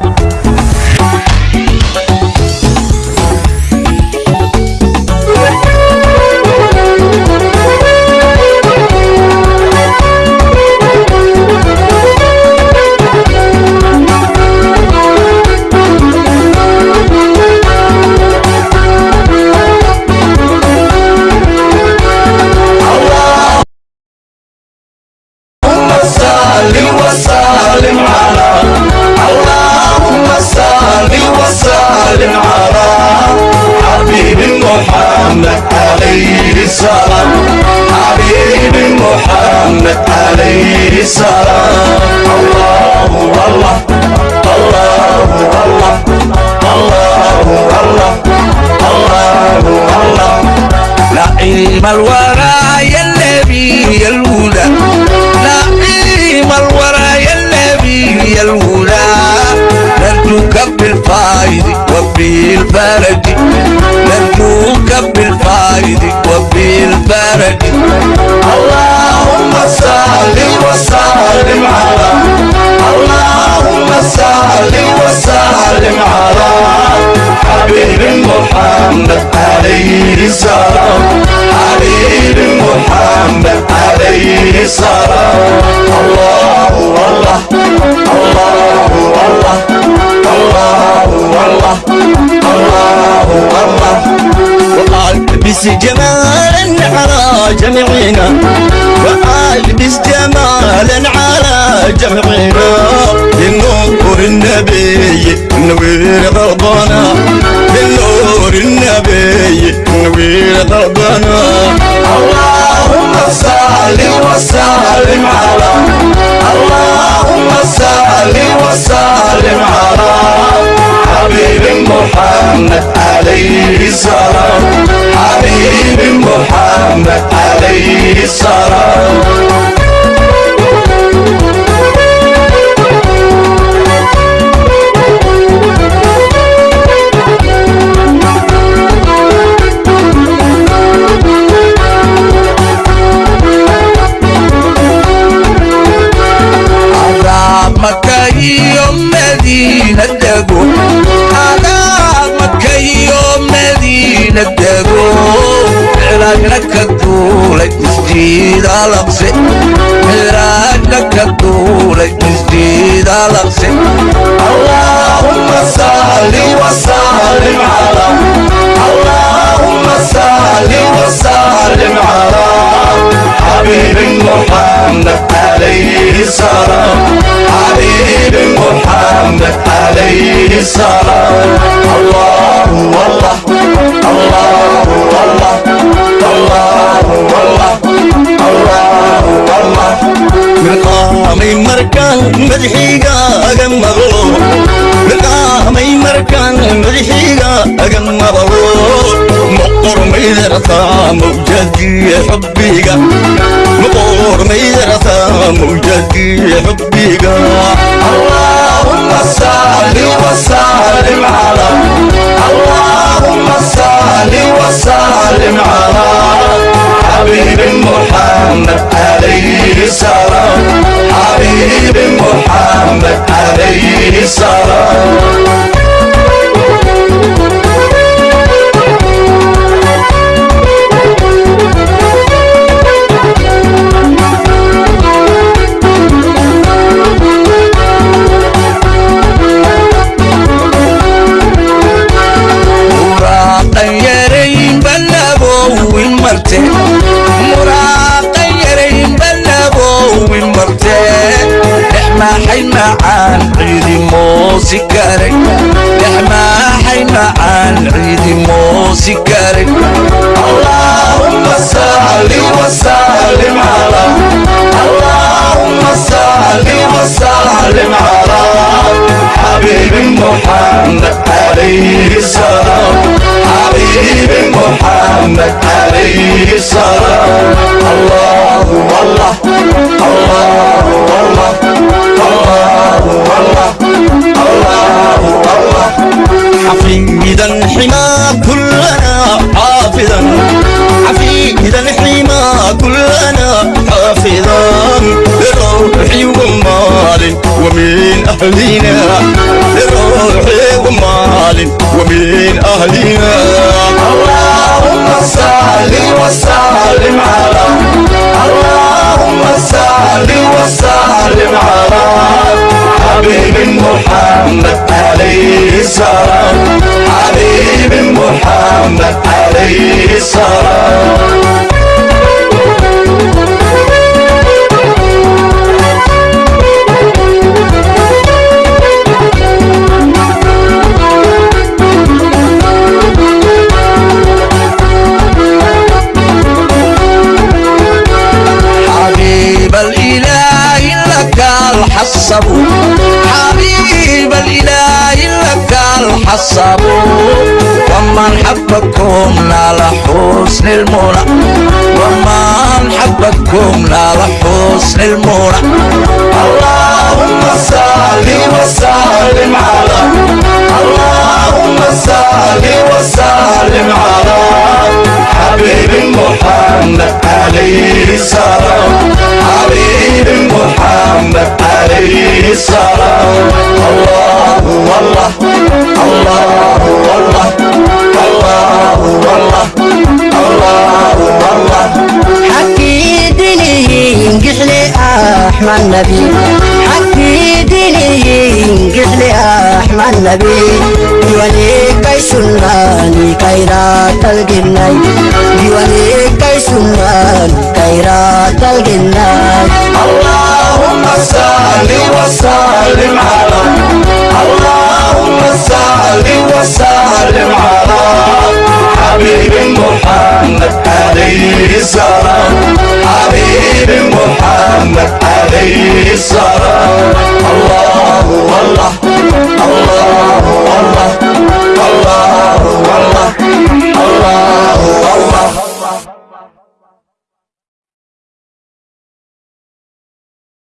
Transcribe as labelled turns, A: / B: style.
A: Thank نعيم الورى يا النبي يا الهدى. نعيم الورى يا النبي يا الهدى. نرجوك بالفايد وبالفرج محمد عليه السلام. حبيب محمد عليه السلام. الله والله الله والله الله والله الله والله.
B: والبس جمالا على جميعنا والبس جمالا على جميعنا للنور النبي نوير
A: محمد عليه السلام. حبيب محمد عليه السلام. علاجك الدولة مسجد الأقصى علاجك الدولة مسجد الأقصى اللهم صل وسلم على اللهم صل وسلم على حبيب محمد عليه السلام حبيب محمد عليه السلام الله والله الله والله الله والله الله والله
B: مقامي مركان مدحيقا أقم مغلوب مقامي مركان مدحيقا أقم مغلوب مقر ميدرثا موجدي حبيقا مقر ميدرثا موجدي حبيقا
A: اللهم صل وسلم على اللهم صل محمد عليه السلام. حبيب محمد عليه السلام. Karay dhexmaaxay macaan ciidi moosi karay allahumma salli wasallim ala allahumma salli wasallim ala حبيب محمد عليه السلام حبيب محمد عليه السلام الله والله الله والله
B: حافظا لروحي ومال ومن أهلنا
A: اللهم صل وسلم على اللهم صل وسلم على حبيب محمد عليه السلام حبيب محمد عليه السلام. حبيب الإله لك الحصب ومن حبكم نال حسن المنى. ومن حبكم نال حسن المنى. اللهم صل وسلم على. اللهم صل وسلم السلام الله الله والله الله الله والله
C: حكي ديني قحلي أحمد نبي حكي ديني قحلي أحمد نبي ديواني كي سناني كيرات الجناي ديواني كي سناني كيرات الجناي
A: اللهم صل وسلم على اللهم صل وسلم على حبيب محمد عليه السلام. حبيب محمد عليه السلام.